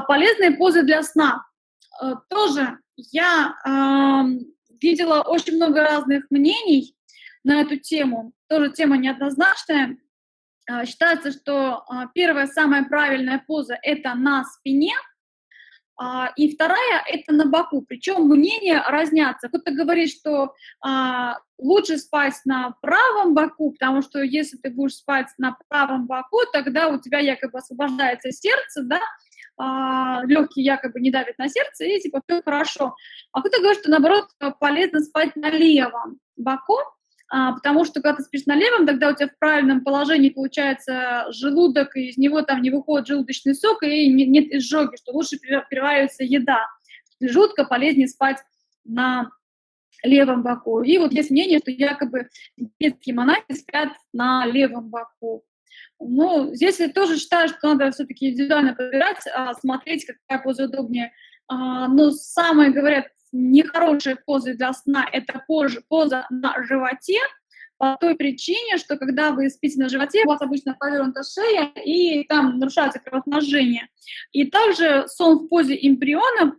полезные позы для сна. Тоже я видела очень много разных мнений на эту тему. Тоже тема неоднозначная. Считается, что первая самая правильная поза – это на спине – а, и вторая – это на боку. Причем мнения разнятся. Кто-то говорит, что а, лучше спать на правом боку, потому что если ты будешь спать на правом боку, тогда у тебя якобы освобождается сердце, да, а, легкие якобы не давят на сердце, и типа все хорошо. А кто-то говорит, что наоборот полезно спать на левом боку, а, потому что когда ты спишь на левом, тогда у тебя в правильном положении получается желудок, и из него там не выходит желудочный сок, и нет изжоги, что лучше переваривается еда. Жутко полезнее спать на левом боку. И вот есть мнение, что якобы детские монахи спят на левом боку. Ну, здесь я тоже считаю, что надо все-таки индивидуально подбирать, а, смотреть, какая поза удобнее. А, но самое, говорят, нехорошая поза для сна – это поза, поза на животе, по той причине, что когда вы спите на животе, у вас обычно повернута шея, и там нарушается кровоснабжение. И также сон в позе эмбриона,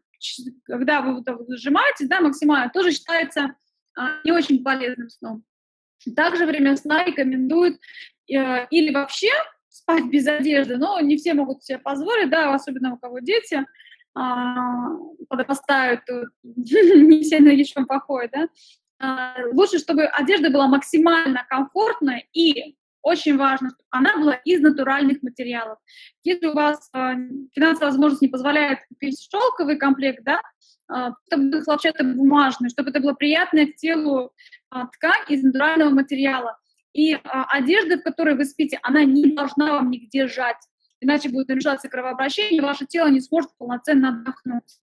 когда вы вот сжимаете, да, максимально, тоже считается а, не очень полезным сном. Также время сна рекомендуют э, или вообще спать без одежды, но не все могут себе позволить, да, особенно у кого дети, а, подрастают, не все на ничем походят, да, а, лучше, чтобы одежда была максимально комфортная и очень важно, чтобы она была из натуральных материалов. Если у вас э, финансовая возможность не позволяет купить шелковый комплект, да, э, чтобы был хлопчатобумажный, чтобы это была приятная к телу э, ткань из натурального материала. И э, одежда, в которой вы спите, она не должна вам нигде жать иначе будет нарушаться кровообращение, ваше тело не сможет полноценно отдохнуть.